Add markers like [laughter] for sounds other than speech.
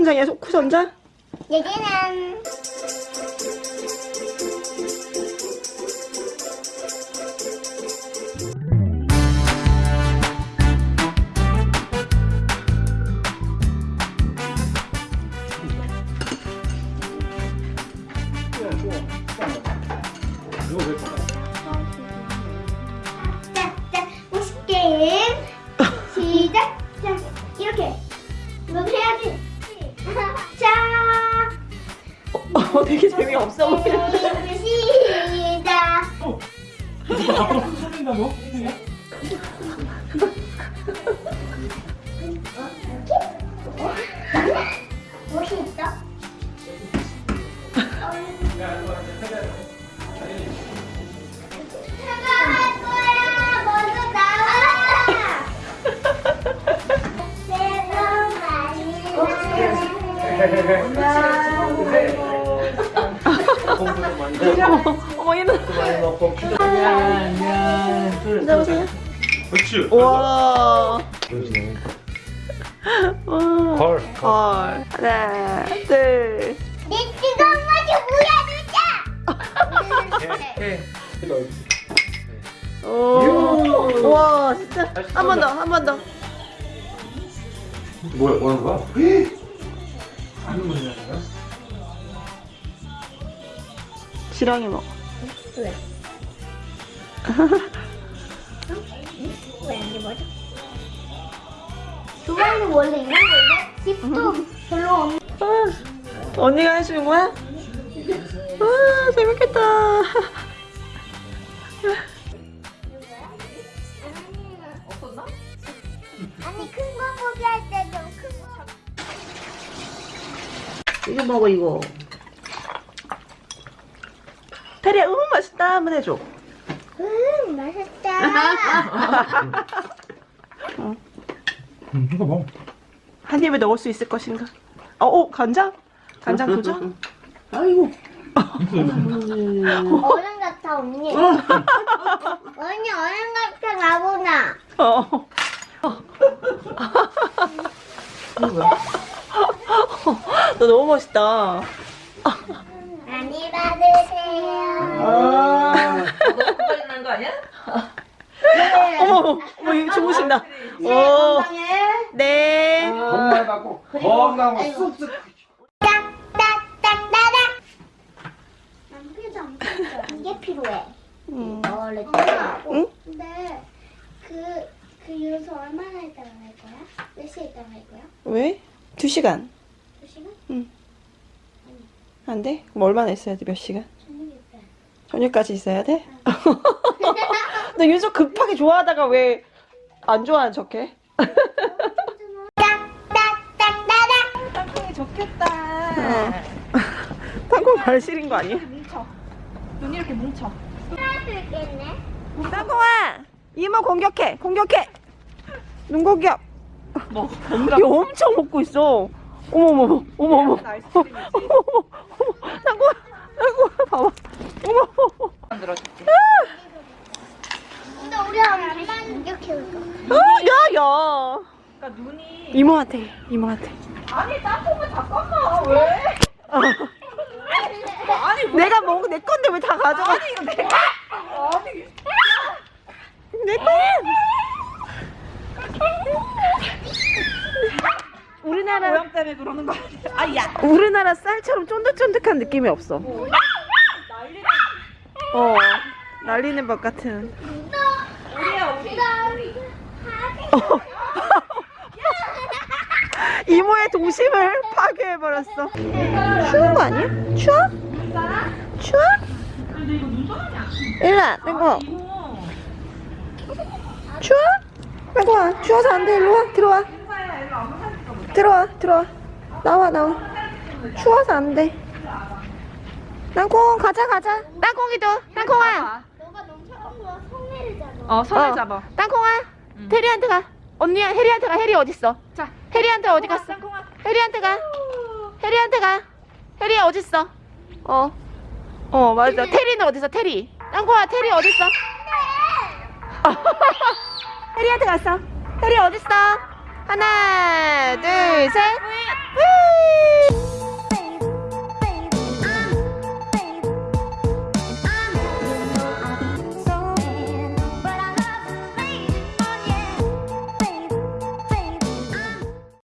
후쿠 선장이야, 후쿠 선장? 얘기는 [laughs] 시작. 자 이렇게 너 해야지. 자. 어, 되게 재미없어 보이는데. 시작. 이거 앞으로 큰 소리나고? 어머, 얘는. 나오세요. 그렇지. 우와. 와. 걸. 걸. 하나, 둘. 내 뜨거운 맛이 뭐야, 진짜? 오. 와, 진짜. 한 번 더, 한 번 더. 뭐야, 뭐 하는 거야? 지렁이 먹어. 왜 원래 이런 거예요? 집도 별로 없는. 아, 언니가 해주는 거야? 와, 재밌겠다. 없었나? 아니 큰 이거 먹어, 이거. 테리야, 음, 맛있다. 한번 해줘. 음 맛있다. [laughs] 응, 이거 뭐? 한 입에 넣을 수 있을 것인가? 어, 어 간장? 간장 도전? [laughs] 아이고. 어른 같아 언니. [laughs] 언니 어른 같아 나보나. 어. 너 너무 멋있다. 많이 받으세요. 아. 너무 빨리 나는 거 아니야? 어머, 어머, 이거 주무신다. 오. 네. 건강하고, 건강하고, 쑥쑥. 딱딱딱따닥. 안 필요도 안 필요도 이게 필요해. 음. 원래. 응? 근데 그, 그 요소 얼마나 있다가 할 거야? 몇 시에 있다가 할 거야? 왜? 두 시간. 두 시간? 안 돼? 그럼 얼마나 있어야 돼? 몇 시간? 저녁까지 있어야 돼? 너 요즘 급하게 좋아하다가 왜 안 좋아하는 척해? 땅콩이 좋겠다. 땅콩 발 시린 거 아니야? 뭉쳐. 눈이 이렇게 뭉쳐. 땅콩아! 이모 공격해! 공격해! 눈 공격! 뭐? 이거 엄청 먹고 있어. 어머머머, 어머머. 아이스크림이지. 어머머, 땅콩아, 땅콩아, 봐봐. 어머머. 만들어줄게. 근데 우리 엄마는 이렇게 올 거야. 아, 야, 야. 그러니까 눈이. 이모한테, 이모한테. 아니 땅콩은 잠깐만 왜? 아니 뭐? 내가 먹은 내 건데 왜 다 가져가? 아니 이거 내가. 아니. 내 거! 우리나라 모양 때문에 그러는 거 아니야? 아야. 우리나라 쌀처럼 쫀득쫀득한 느낌이 없어. 어, 날리는 법 같은. 우리야 우리. 어. [laughs] 이모의 동심을 파괴해버렸어. 추운 거 아니야? 추워? 추워? 일로와, 땡거. 추워? 땡거야, 추워서 안 돼. 일로 와, 들어와. 들어와, 들어와. 나와, 나와. 추워서 안 돼. 땅콩, 가자, 가자. 땅콩이도, 땅콩아. 너가 너무 차가운 거야. 성내를 잡아. 어 손을 어. 잡아. 땅콩아, 해리한테 가. 언니야, 해리한테 가. 해리 어딨어? 자. 해리한테 어디 갔어? 땅콩아. 해리한테 가. 해리한테 가. 해리 어딨어? 어. 어, 맞아. 테리는 어딨어? 테리. 땅콩아, 테리 어딨어? 혜리한테 [laughs] 갔어. 혜리 어딨어? 하나, 둘, 셋. 뿌이.